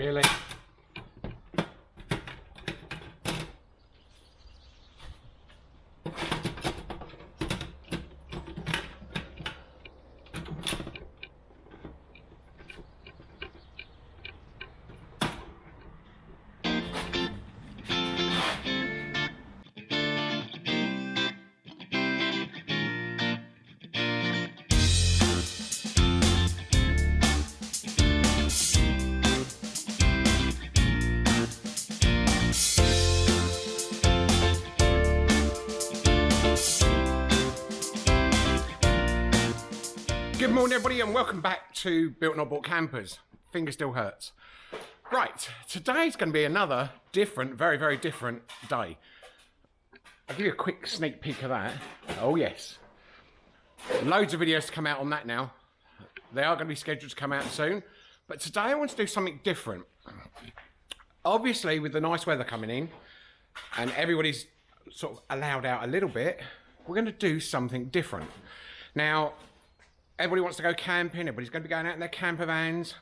Really? Good morning, everybody, and welcome back to Built Not Bought Campers. Finger still hurts. Right, today's going to be another different, very, very different day. I'll give you a quick sneak peek of that. Oh, yes. Loads of videos to come out on that now. They are going to be scheduled to come out soon. But today I want to do something different. Obviously, with the nice weather coming in, and everybody's sort of allowed out a little bit, we're going to do something different. Now, everybody wants to go camping, everybody's going to be going out in their camper vans.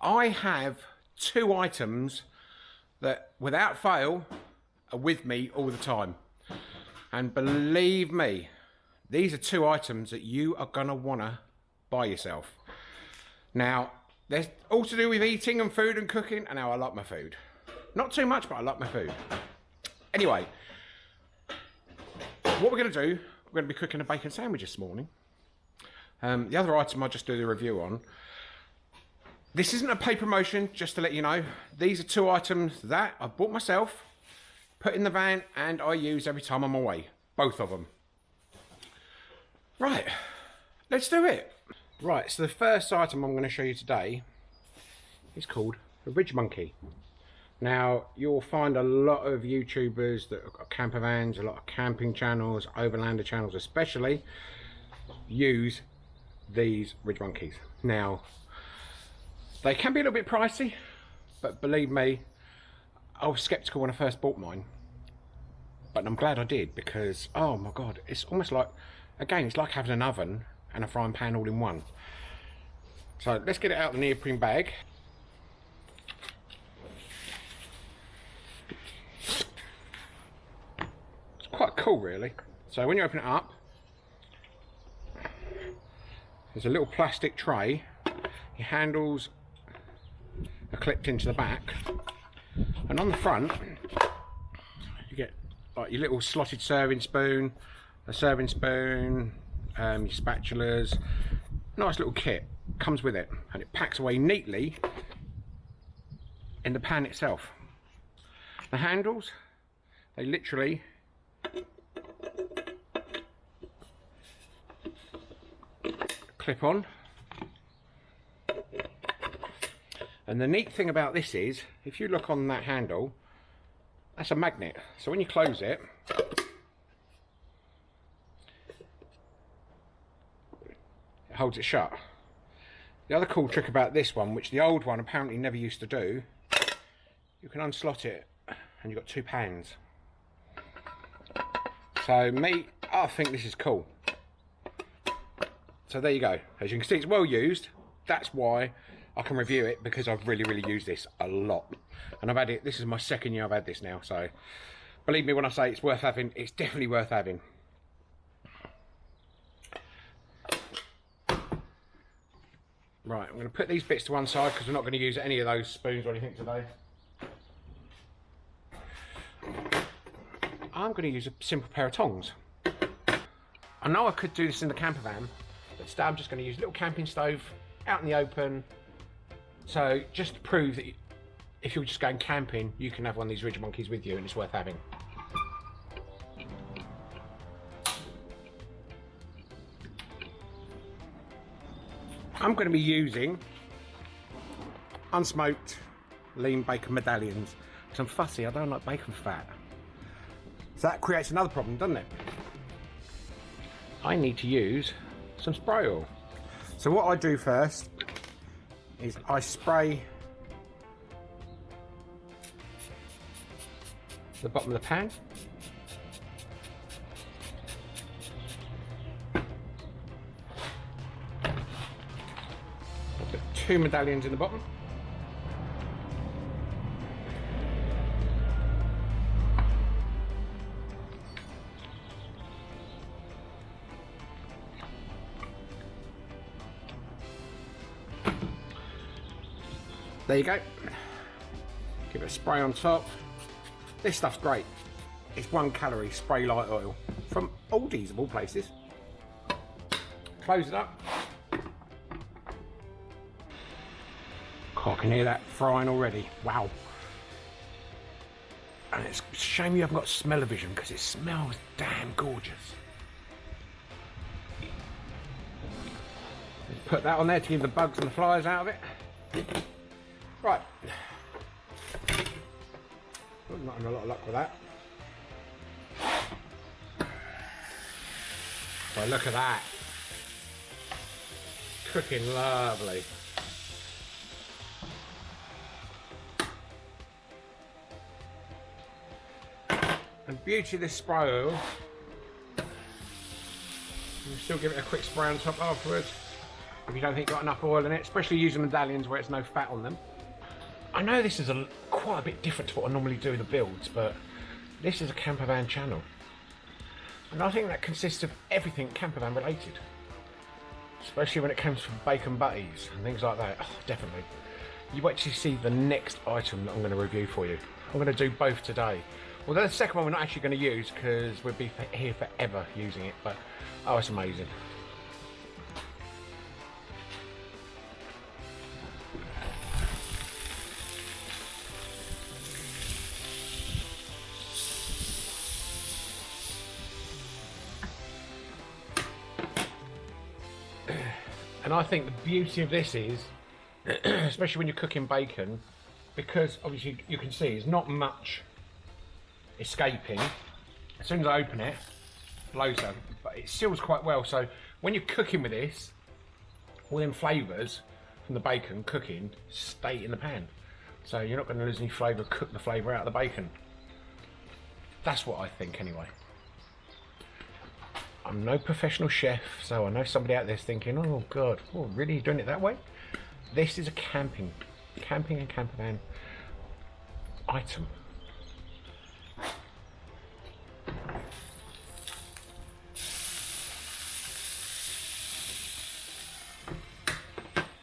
I have two items that, without fail, are with me all the time. And believe me, these are two items that you are going to want to buy yourself. Now, they're all to do with eating and food and cooking, and now I like my food. Not too much, but I like my food. Anyway, what we're going to do, we're going to be cooking a bacon sandwich this morning. Um, the other item I'll just do the review on. This isn't a paid promotion, just to let you know. These are two items that I bought myself, put in the van, and I use every time I'm away. Both of them. Right, let's do it. Right, so the first item I'm going to show you today is called a Ridge Monkey. Now, you'll find a lot of YouTubers that have got camper vans, a lot of camping channels, overlander channels especially, use these Ridge Monkeys. Now, they can be a little bit pricey, but believe me, I was sceptical when I first bought mine. But I'm glad I did because, oh my God, it's almost like, again, it's like having an oven and a frying pan all in one. So let's get it out of the neoprene bag. It's quite cool really. So when you open it up, there's a little plastic tray. Your handles are clipped into the back. And on the front, you get like your little slotted serving spoon, a serving spoon, um, your spatulas. Nice little kit comes with it and it packs away neatly in the pan itself. The handles, they literally clip on. And the neat thing about this is, if you look on that handle, that's a magnet. So when you close it, it holds it shut. The other cool trick about this one, which the old one apparently never used to do, you can unslot it and you've got two pans. So me, I think this is cool. So there you go. As you can see, it's well used. That's why I can review it because I've really, really used this a lot. And I've had it, this is my second year I've had this now. So believe me when I say it's worth having, it's definitely worth having. Right, I'm going to put these bits to one side because we're not going to use any of those spoons or anything today. I'm going to use a simple pair of tongs. I know I could do this in the camper van, I'm just going to use a little camping stove out in the open. So just to prove that if you're just going camping, you can have one of these Ridge Monkeys with you and it's worth having. I'm going to be using unsmoked lean bacon medallions because I'm fussy, I don't like bacon fat. So that creates another problem, doesn't it? I need to use some spray oil. So what I do first is I spray the bottom of the pan. Put two medallions in the bottom. There you go. Give it a spray on top. This stuff's great. It's one calorie spray light oil from Aldi's of all places. Close it up. Oh, I can hear that frying already. Wow. And it's a shame you haven't got smell-o-vision because it smells damn gorgeous. Put that on there to keep the bugs and the flies out of it. Right. Oh, not having a lot of luck with that. But look at that. Cooking lovely. And beauty of this spray oil, you still give it a quick spray on top afterwards if you don't think you've got enough oil in it, especially using medallions where it's no fat on them. I know this is a, quite a bit different to what I normally do in the builds, but this is a campervan channel. And I think that consists of everything campervan related. Especially when it comes from bacon butties and things like that. Oh, definitely. You to see the next item that I'm going to review for you. I'm going to do both today. Although the second one we're not actually going to use because we'll be here forever using it. But, oh, it's amazing. And I think the beauty of this is, especially when you're cooking bacon, because obviously you can see there's not much escaping. As soon as I open it, blows out, but it seals quite well. So when you're cooking with this, all them flavours from the bacon cooking stay in the pan. So you're not going to lose any flavour, cook the flavour out of the bacon. That's what I think anyway. I'm no professional chef, so I know somebody out there's thinking, oh God, oh, really doing it that way? This is a camping, camping and campervan item.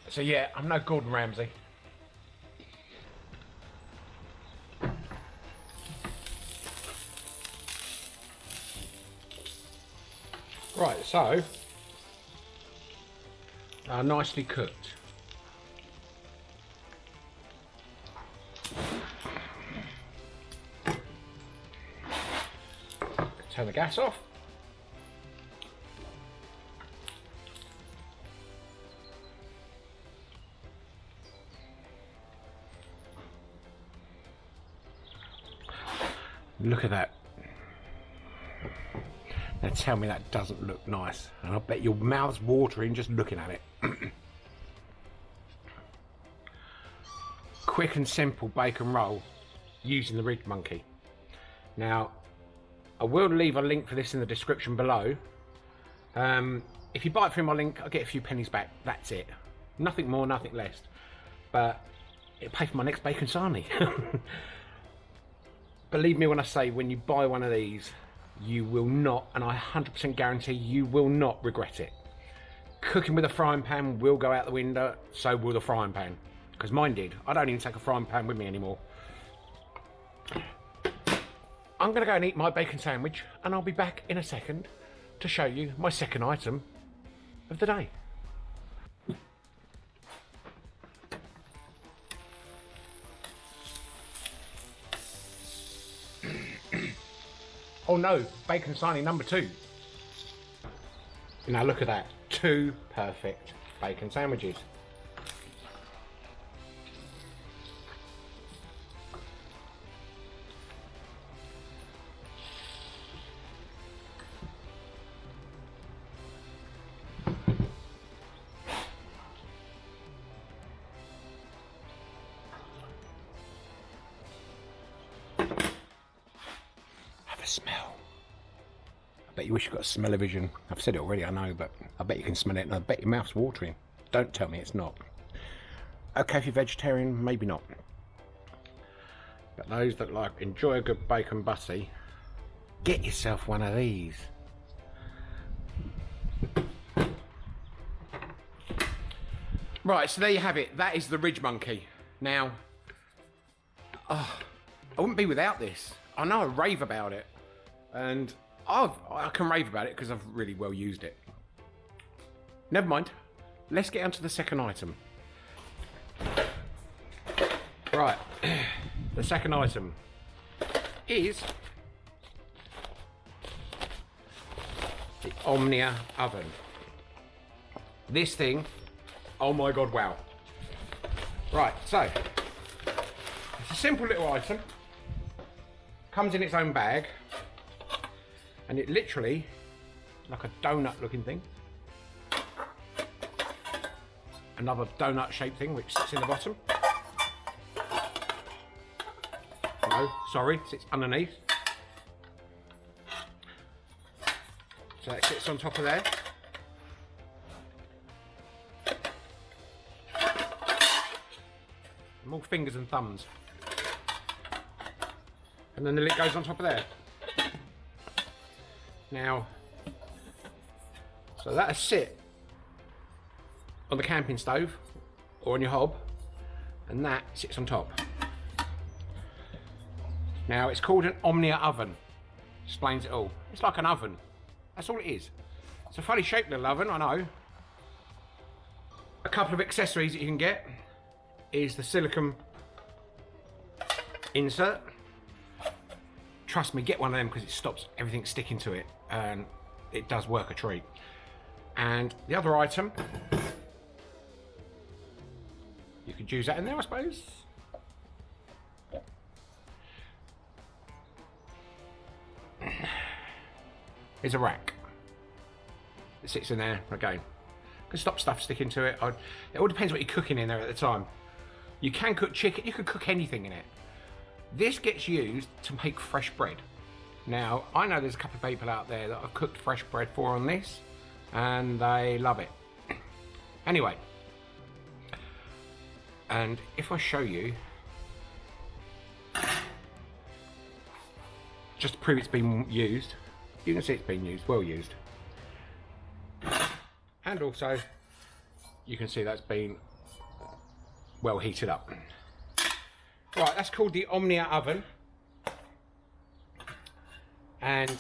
So yeah, I'm no Gordon Ramsay. Right, so uh, nicely cooked. Turn the gas off. Look at that. Now tell me that doesn't look nice. And I bet your mouth's watering just looking at it. Quick and simple bacon roll using the Ridge Monkey. Now, I will leave a link for this in the description below. Um, if you buy it through my link, I'll get a few pennies back. That's it. Nothing more, nothing less. But it'll pay for my next bacon sarnie. Believe me when I say, when you buy one of these, you will not, and I 100% guarantee you will not regret it. Cooking with a frying pan will go out the window, so will the frying pan. Because mine did. I don't even take a frying pan with me anymore. I'm going to go and eat my bacon sandwich, and I'll be back in a second to show you my second item of the day. Oh no, bacon sarnie number two. Now look at that, two perfect bacon sandwiches. Smell. I bet you wish you got smell-o-vision. I've said it already, I know, but I bet you can smell it and I bet your mouth's watering. Don't tell me it's not. Okay, if you're vegetarian, maybe not. But those that like enjoy a good bacon butty, get yourself one of these. Right, so there you have it. That is the Ridge Monkey. Now, oh, I wouldn't be without this. I know I rave about it, and I've, I can rave about it because I've really well used it. Never mind. Let's get on to the second item. Right, the second item is the Omnia oven. This thing, oh my god, wow. Right, so, it's a simple little item. Comes in its own bag. And it literally, like a donut looking thing. Another donut shaped thing which sits in the bottom. No, sorry, sits underneath. So that sits on top of there. More fingers and thumbs. And then the lid goes on top of there. Now, so that'll sit on the camping stove or on your hob, and that sits on top. Now, it's called an Omnia oven. Explains it all. It's like an oven. That's all it is. It's a funny shaped little oven, I know. A couple of accessories that you can get is the silicone insert. Trust me, get one of them because it stops everything sticking to it and it does work a treat. And the other item, you could use that in there, I suppose. Is a rack. It sits in there again. Can stop stuff sticking to it. I'd, it all depends what you're cooking in there at the time. You can cook chicken, you could cook anything in it. This gets used to make fresh bread. Now, I know there's a couple of people out there that I've cooked fresh bread for on this, and they love it. Anyway, and if I show you, just to prove it's been used, you can see it's been used, well used. And also, you can see that's been well heated up. Right, that's called the Omnia oven. And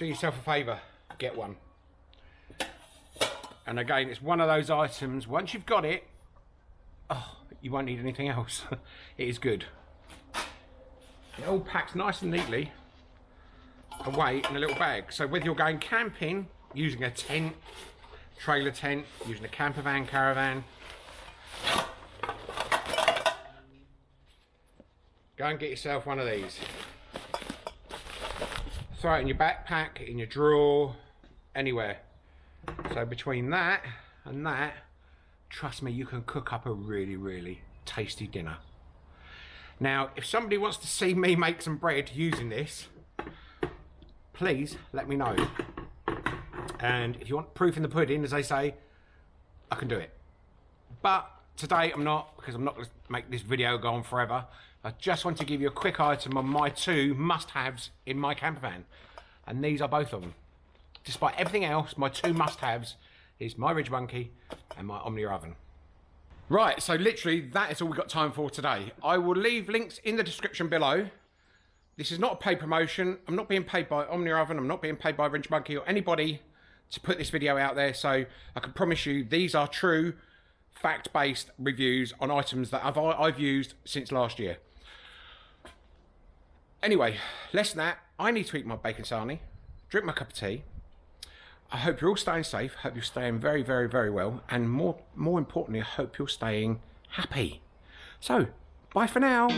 do yourself a favour, get one. And again, it's one of those items, once you've got it, oh, you won't need anything else. it is good. It all packs nice and neatly away in a little bag. So whether you're going camping, using a tent, trailer tent, using a camper van, caravan, Go and get yourself one of these. Throw it in your backpack, in your drawer, anywhere. So between that and that, trust me, you can cook up a really, really tasty dinner. Now, if somebody wants to see me make some bread using this, please let me know. And if you want proof in the pudding, as they say, I can do it. But today I'm not, because I'm not going to make this video go on forever. I just want to give you a quick item on my two must-haves in my camper van. And these are both of them. Despite everything else, my two must-haves is my Ridge Monkey and my Omnia oven. Right, so literally that is all we've got time for today. I will leave links in the description below. This is not a paid promotion. I'm not being paid by Omnia Oven. I'm not being paid by Ridge Monkey or anybody to put this video out there. So I can promise you these are true fact-based reviews on items that I've, I've used since last year. Anyway, less than that, I need to eat my bacon sarnie, drink my cup of tea. I hope you're all staying safe. Hope you're staying very, very, very well. And more, more importantly, I hope you're staying happy. So, bye for now.